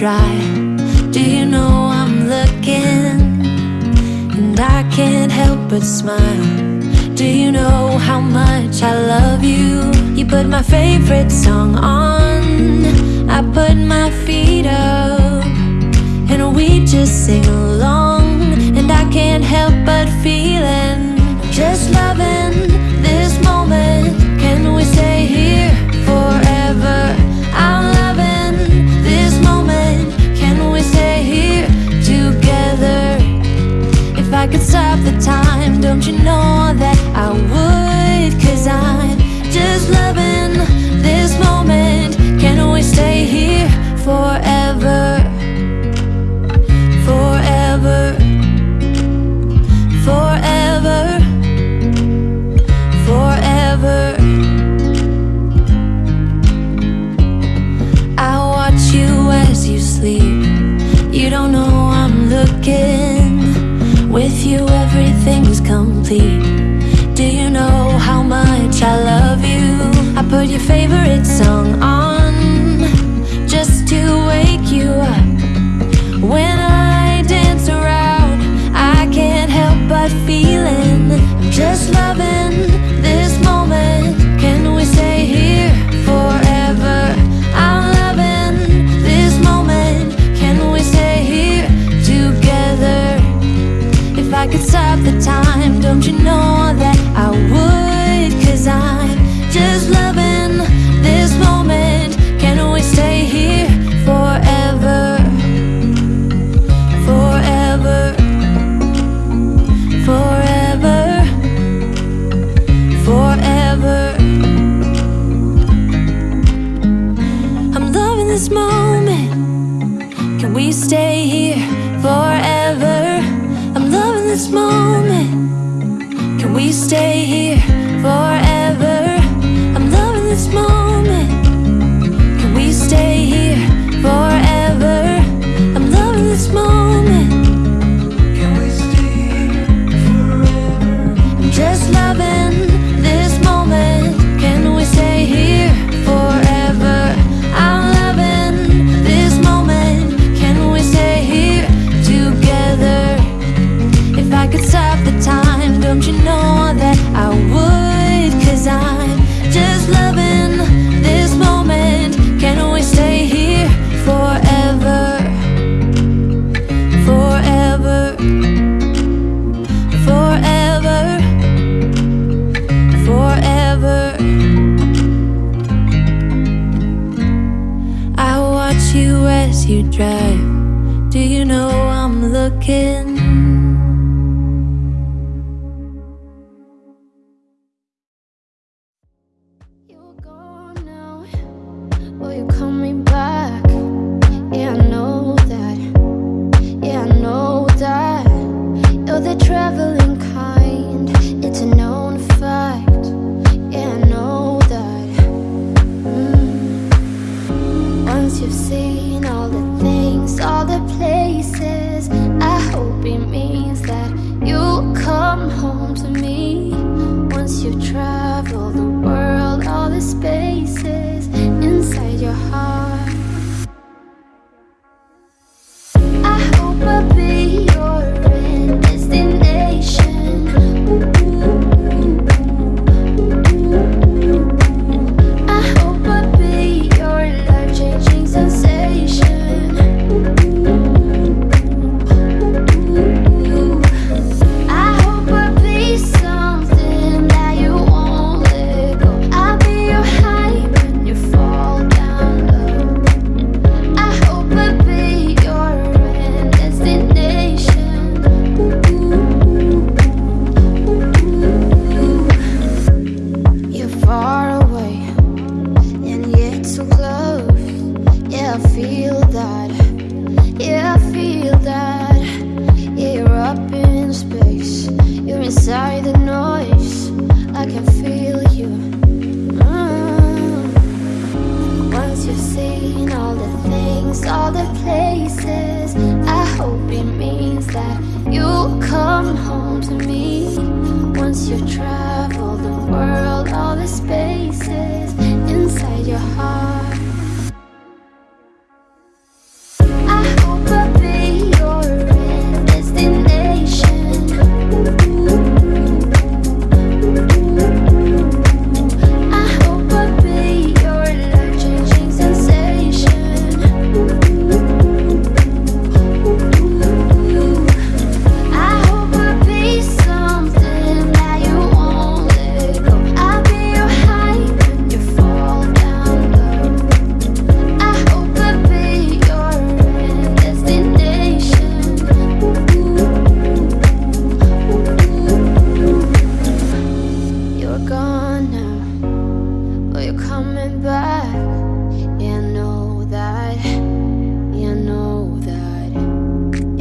dry. Do you know I'm looking? And I can't help but smile. Do you know how much I love you? You put my favorite song on. I put my feet up. And we just sing along. And I can't help but feeling just loving I'm. With you, everything's complete. Do you know how much I love you? I put your favorite song on we stay here forever? I'm loving this moment. Can we stay here forever? I'm loving this moment. Can we stay here forever? I'm loving this moment. Can we stay here forever? I'm just loving as you drive. Do you know I'm looking? You're gone now. You're coming I feel that. Yeah, I feel that. Yeah, you're up in space. You're inside the noise. I can feel you. Mm. Once you've seen all the things, all the places, I hope it means that you'll come home to me. Once you've traveled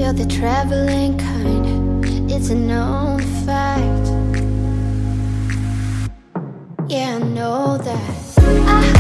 You're the traveling kind, it's a known fact. Yeah, I know that. I